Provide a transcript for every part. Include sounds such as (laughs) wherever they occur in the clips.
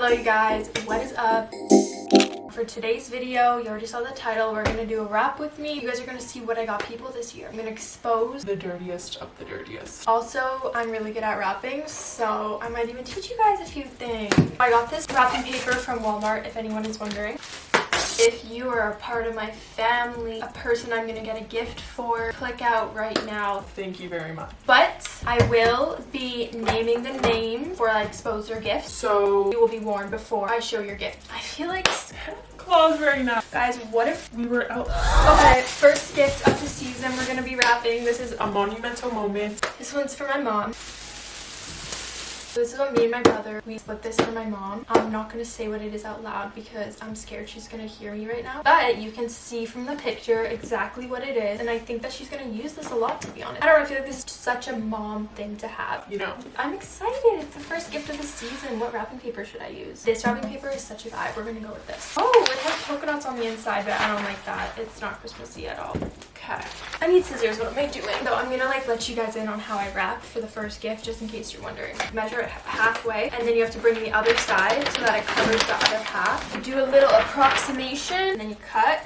Hello you guys, what is up? For today's video, you already saw the title, we're gonna do a wrap with me. You guys are gonna see what I got people this year. I'm gonna expose the dirtiest of the dirtiest. Also, I'm really good at wrapping, so I might even teach you guys a few things. I got this wrapping paper from Walmart, if anyone is wondering. If you are a part of my family, a person I'm gonna get a gift for, click out right now. Thank you very much. But I will be naming the name for I expose your gift. So you will be warned before I show your gift. I feel like Claus right now. Guys, what if we were out? Okay, first gift of the season we're gonna be wrapping. This is a monumental moment. This one's for my mom. This is what me and my brother, we split this for my mom. I'm not going to say what it is out loud because I'm scared she's going to hear me right now. But you can see from the picture exactly what it is. And I think that she's going to use this a lot, to be honest. I don't know, I feel like this is such a mom thing to have. You know. I'm excited. It's the first gift of the season. What wrapping paper should I use? This wrapping paper is such a vibe. We're going to go with this. Oh, it has polka dots on the inside, but I don't like that. It's not Christmassy at all. Okay. I need scissors. What am I doing? So I'm going to like let you guys in on how I wrap for the first gift, just in case you're wondering. Measure it halfway and then you have to bring the other side so that it covers the other half. You do a little approximation and then you cut.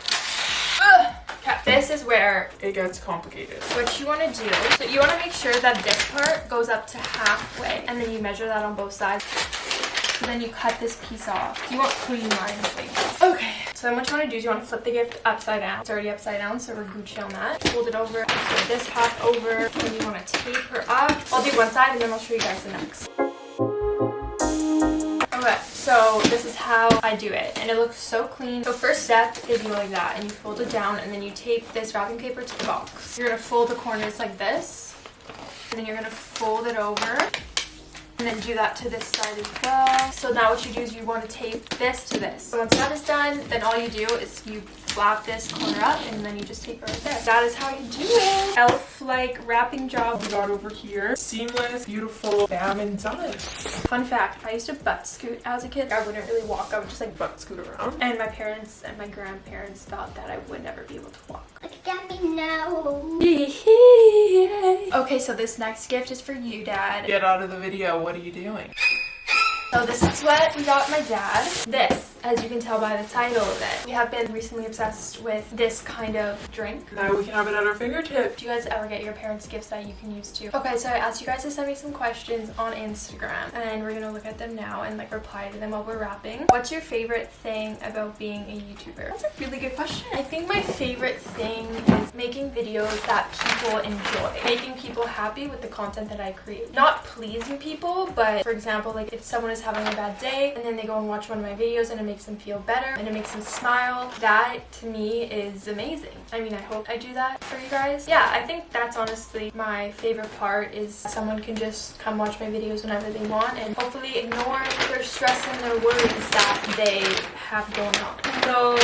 Ugh. Okay. This is where it gets complicated. What you want to do, so you want to make sure that this part goes up to halfway and then you measure that on both sides. So then you cut this piece off. You want clean lines like Okay. So then what you want to do is you want to flip the gift upside down. It's already upside down, so we're Gucci on that. Fold it over, flip this half over, and you want to tape her up. I'll do one side and then I'll show you guys the next. Okay, so this is how I do it and it looks so clean. So first step is you go like that and you fold it down and then you tape this wrapping paper to the box. You're to fold the corners like this and then you're going to fold it over and then do that to this side as well. So now what you do is you want to tape this to this. So once that is done, then all you do is you flap this corner up and then you just tape it right there. That is how you do it. Elf-like wrapping job. Oh we got over here. Seamless, beautiful, bam, and done. Fun fact, I used to butt scoot as a kid. I wouldn't really walk, I would just like butt scoot around. And my parents and my grandparents thought that I would never be able to walk. Look at me now. (laughs) okay, so this next gift is for you, Dad. Get out of the video. What are you doing? So this is what we got my dad. This as you can tell by the title of it. We have been recently obsessed with this kind of drink. Now we can have it at our fingertips. Do you guys ever get your parents gifts that you can use too? Okay, so I asked you guys to send me some questions on Instagram and we're gonna look at them now and like reply to them while we're wrapping. What's your favorite thing about being a YouTuber? That's a really good question. I think my favorite thing is making videos that people enjoy. Making people happy with the content that I create. Not pleasing people, but for example, like if someone is having a bad day and then they go and watch one of my videos and it makes them feel better and it makes them smile. That to me is amazing. I mean, I hope I do that for you guys. Yeah, I think that's honestly my favorite part is someone can just come watch my videos whenever they want and hopefully ignore their stress and their worries that they have going on. So,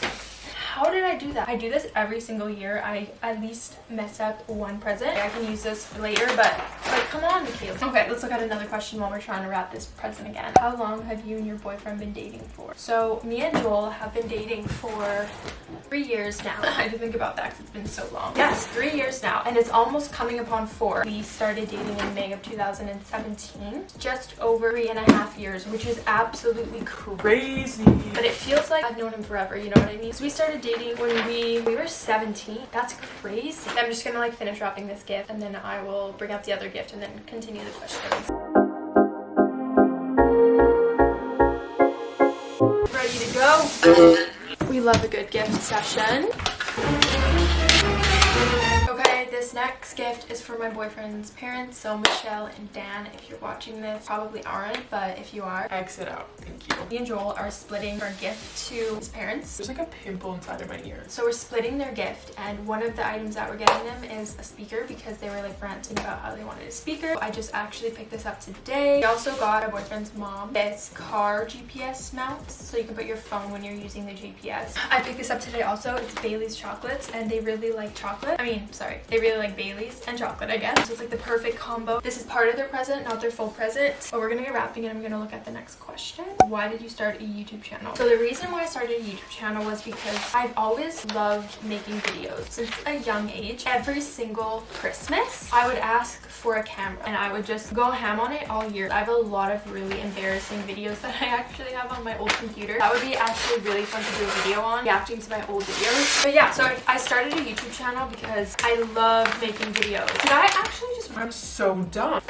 (gasps) how did I do that? I do this every single year. I at least mess up one present. I can use this later, but like, come on, Michaela. Okay, let's look at another question while we're trying to wrap this present again. How long have you and your boyfriend been dating for? So me and Joel have been dating for three years now. (laughs) I had to think about that because it's been so long. Yes, three years now, and it's almost coming upon four. We started dating in May of 2017. Just over three and a half years, which is absolutely crazy. But it feels like I've known him forever, you know what I mean? So we started dating when we we were 17 that's crazy. I'm just gonna like finish wrapping this gift and then i will bring up the other gift and then continue the questions. Ready to go? We love a good gift session next gift is for my boyfriend's parents. So Michelle and Dan, if you're watching this, probably aren't, but if you are, exit out. Thank you. Me and Joel are splitting our gift to his parents. There's like a pimple inside of my ear. So we're splitting their gift and one of the items that we're getting them is a speaker because they were like ranting about how they wanted a speaker. I just actually picked this up today. We also got my boyfriend's mom this car GPS mount so you can put your phone when you're using the GPS. I picked this up today also. It's Bailey's chocolates and they really like chocolate. I mean, sorry, they really like like Bailey's and chocolate, I guess. So it's like the perfect combo. This is part of their present, not their full present. But we're gonna get wrapping and I'm gonna look at the next question. Why did you start a YouTube channel? So the reason why I started a YouTube channel was because I've always loved making videos since a young age. Every single Christmas, I would ask for a camera and I would just go ham on it all year. I have a lot of really embarrassing videos that (laughs) I actually have on my old computer. That would be actually really fun to do a video on, reacting to my old videos. But yeah, so I, I started a YouTube channel because I love making videos. Did I actually just... I'm so dumb.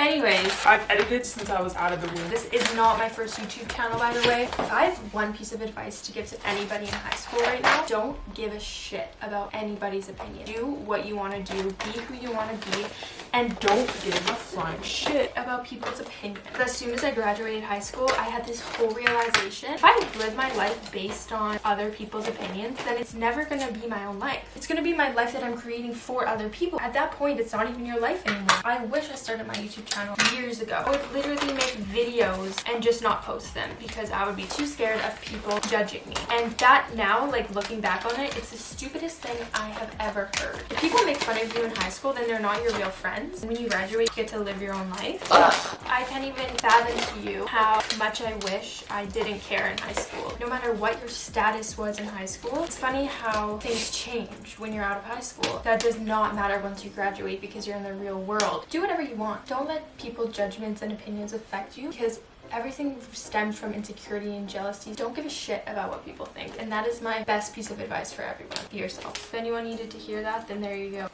Anyways, I've edited since I was out of the womb. this is not my first YouTube channel, by the way. If I have one piece of advice to give to anybody in high school right now, don't give a shit about anybody's opinion. Do what you want to do, be who you want to be, and Don't give a flying shit. about people's opinions. As soon as I graduated high school, I had this whole realization. If I live my life based on other people's opinions, then it's never gonna be my own life. It's gonna be my life that I'm creating for other people. At that point, it's not even your life anymore. I wish I started my YouTube channel years ago. I would literally make videos and just not post them because I would be too scared of people judging me. And that now, like looking back on it, it's the stupidest thing I have ever heard. If people make fun of you in high school, then they're not your real friends. When you graduate, you get to live your own life. Ugh. I can't even fathom to you how much I wish I didn't care in high school. No matter what your status was in high school, it's funny how things change when you're out of high school. That does not matter once you graduate because you're in the real world. Do whatever you want. Don't let people's judgments and opinions affect you because Everything stems from insecurity and jealousy. Don't give a shit about what people think. And that is my best piece of advice for everyone. Be yourself. If anyone needed to hear that, then there you go.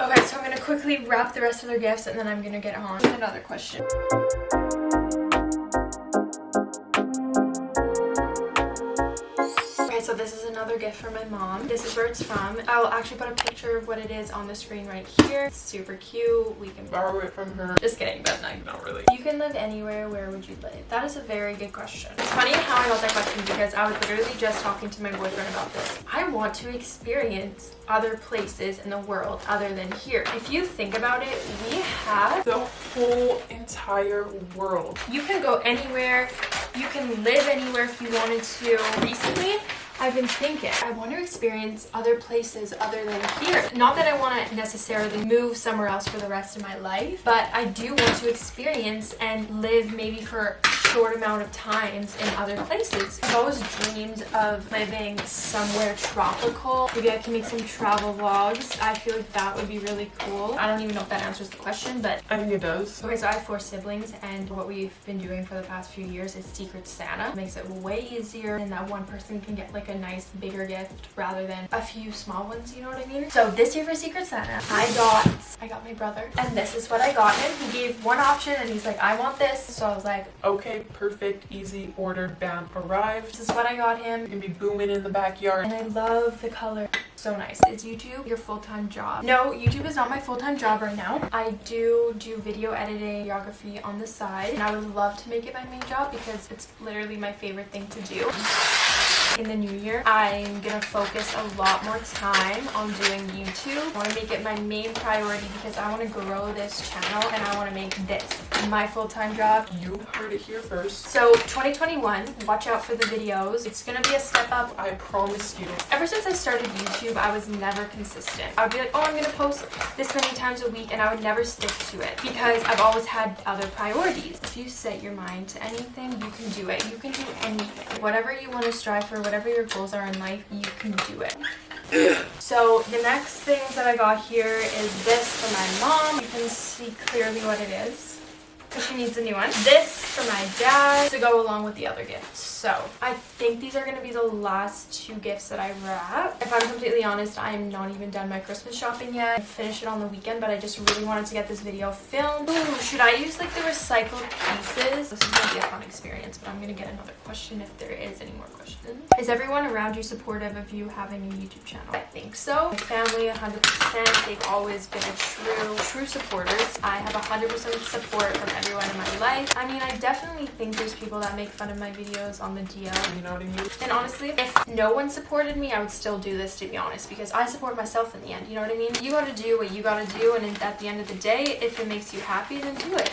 Okay, so I'm gonna quickly wrap the rest of their gifts and then I'm gonna get on with another question. So this is another gift from my mom. This is where it's from. I'll actually put a picture of what it is on the screen right here. It's super cute. We can Borrow it from her. Just kidding, but no. Not really. You can live anywhere, where would you live? That is a very good question. It's funny how I got that question because I was literally just talking to my boyfriend about this. I want to experience other places in the world other than here. If you think about it, we have, The whole entire world. you can go anywhere, you can live anywhere if you wanted to. Recently, I've been thinking, I want to experience other places other than here. Not that I want to necessarily move somewhere else for the rest of my life, but I do want to experience and live maybe for short amount of times in other places. I've always dreamed of living somewhere tropical. Maybe I can make some travel vlogs. I feel like that would be really cool. I don't even know if that answers the question, but I think it does. Okay, so I have four siblings, and what we've been doing for the past few years is Secret Santa. It makes it way easier, and that one person can get like a nice bigger gift rather than a few small ones, you know what I mean? So this year for Secret Santa, I got, I got my brother, and this is what I got him. He gave one option, and he's like, I want this. So I was like, Okay, perfect, easy, ordered, bam, arrived. this is what I got You him. can be booming in the backyard. And I love the color. So nice. Is YouTube your full-time job? No, YouTube is not my full-time job right now. I do do video editing, videography on the side, and I would love to make it my main job because it's literally my favorite thing to do. In the new year, I'm gonna focus a lot more time on doing YouTube. I wanna make it my main priority because I wanna grow this channel and I wanna make this my full-time job. You heard it here first. So 2021, watch out for the videos. It's gonna be a step up I promise you. Ever since I started YouTube, I was never consistent. I would be like, oh, I'm gonna post this many times a week, and I would never stick to it because I've always had other priorities. If you set your mind to anything, you can do it. You can do anything. Whatever you want to strive for, whatever your goals are in life, you can do it. (clears throat) So the next things that I got here is this for my mom. You can see clearly what it is. Because she needs a new one. This for my dad to go along with the other gifts. So I think these are going to be the last two gifts that I wrap. If I'm completely honest, I'm not even done my Christmas shopping yet. I finished it on the weekend, but I just really wanted to get this video filmed. Ooh, should I use like the recycled pieces? This is going to be a fun experience, but I'm going to get another question if there is any more questions. Is everyone around you supportive of you having a YouTube channel? I think so. My family, 100%. They've always been a true, true supporters. I have 100% support from everyone in my life. I mean, I definitely think there's people that make fun of my videos on the DL. You know what I mean? And honestly, if no one supported me, I would still do this to be honest because I support myself in the end. You know what I mean? You gotta do what you gotta do, and at the end of the day, if it makes you happy, then do it.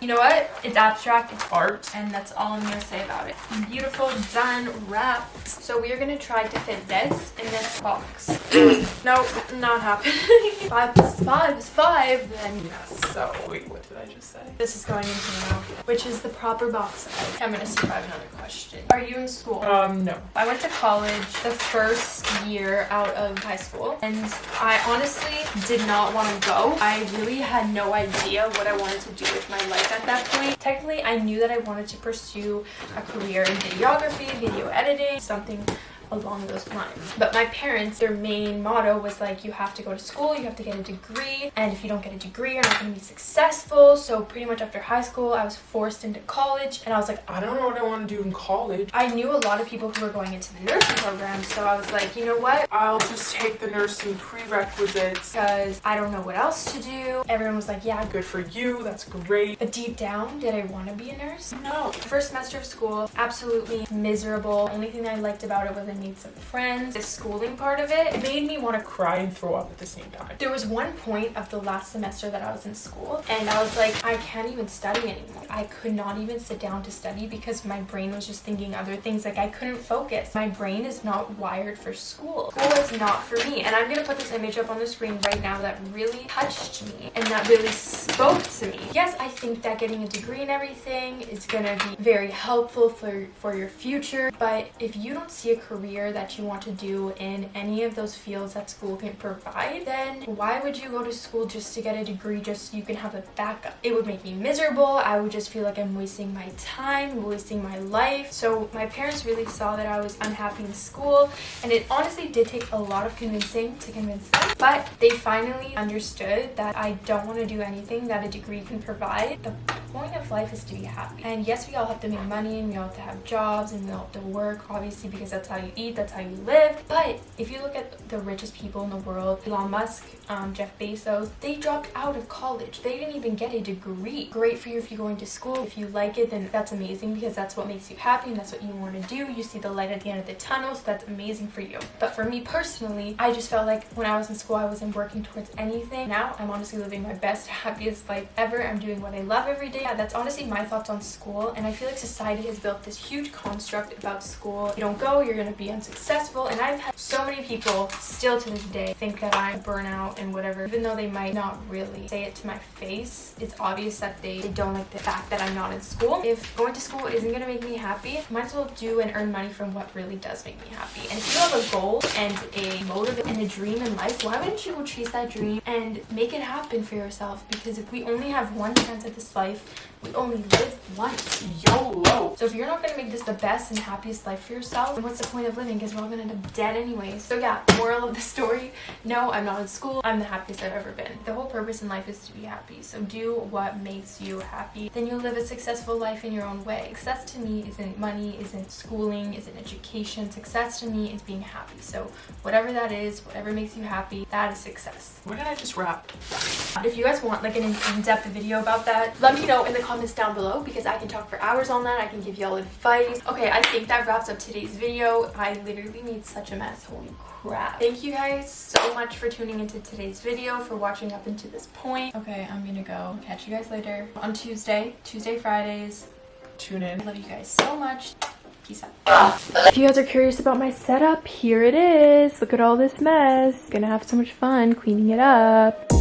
You know what? It's abstract. It's Art. and that's all I'm gonna say about it. Beautiful, done, wrapped. So we are gonna try to fit this in this box. (clears throat) nope, not happening. (laughs) five plus five is five. Then Yes. So, wait, what did I just say? this is going into the mouth, which is the proper box size. I'm gonna see if I have another question. Are you in school? Um, no. I went to college the first year out of high school and I honestly did not want to go. I really had no idea what I wanted to do with my life at that point. Technically, I knew that I wanted to pursue a career in videography, video editing, something along those lines. But my parents, their main motto was like, you have to go to school, you have to get a degree, and if you don't get a degree, you're not going to be successful. So pretty much after high school, I was forced into college, and I was like, I don't know what I want to do in college. I knew a lot of people who were going into the nursing program, so I was like, you know what? I'll just take the nursing prerequisites. Because I don't know what else to do. Everyone was like, yeah, good. For you. That's great. But deep down, did I want to be a nurse? No. First semester of school, absolutely miserable. Only thing I liked about it was Made some friends. The schooling part of it, made me want to Cry and throw up at the same time. There was one point of the last semester that I was in school, and I was like, I can't even study anymore. I could not even sit down to study because my brain was just thinking other things. Like, I couldn't focus. My brain is not wired for school. School is not for me. And I'm gonna put this image up on the screen right now that really touched me and that really spoke to me. Yes, I think that getting a degree and everything is gonna be very helpful for, for your future, but if you don't see a career that you want to do in any of those fields that school can provide, then why would you go to school just to get a degree just so you can have a backup? It would make me miserable. I would just feel like I'm wasting my time, wasting my life. So my parents really saw that I was unhappy in school, and it honestly did take a lot of convincing to convince them. But they finally understood that I don't want to do anything that a degree can provide. The point of life is to be happy. And yes, we all have to make money and we all have to have jobs and we all have to work, obviously, because that's how you eat, that's how you live. But if you look at the richest people in the world, Elon Musk, um, Jeff Bezos, they dropped out of college. They didn't even get a degree. Great for you if you're going to school. If you like it, then that's amazing because that's what makes you happy and that's what you want to do. You see the light at the end of the tunnel, so that's amazing for you. But for me personally, I just felt like when I was in school, I wasn't working towards anything. Now I'm honestly living my best, (laughs) happiest life ever. I'm doing what I love every day. Yeah, that's honestly my thoughts on school. And I feel like society has built this huge construct about school. You don't go, you're gonna be unsuccessful. And I've had so many people still to this day think that I'm burnout and whatever, even though they might not really say it to my face. It's obvious that they, they don't like the fact that I'm not in school. If going to school isn't gonna make me happy, might as well do and earn money from what really does make me happy. And if you have a goal and a motive and a dream in life, why wouldn't you go chase that dream and make it happen for yourself? Because if we only have one chance at this life, we only live once. YOLO. So if you're not gonna make this the best and happiest life for yourself, then what's the point of living? Because we're all gonna end up dead anyways. So yeah, moral of the story, no, I'm not in school. I'm the happiest I've ever been. The whole purpose in life is to be happy. So do what makes you happy. Then you'll live a successful life in your own way. Success to me isn't money, isn't schooling, isn't education. Success to me is being happy. So whatever that is, whatever makes you happy, that is success. What did I just wrap? If you guys want like an in-depth video about that, let me know in the comments down below because I can talk for hours on that. I can give y'all advice. Okay, I think that wraps up today's video. I literally made such a mess. Holy crap. Thank you guys so much for tuning into today's video, for watching up into this point. Okay, I'm gonna go. Catch you guys later on Tuesday, Tuesday, Fridays. Tune in. I love you guys so much. Peace out. If you guys are curious about my setup, here it is. Look at all this mess. Gonna have so much fun cleaning it up.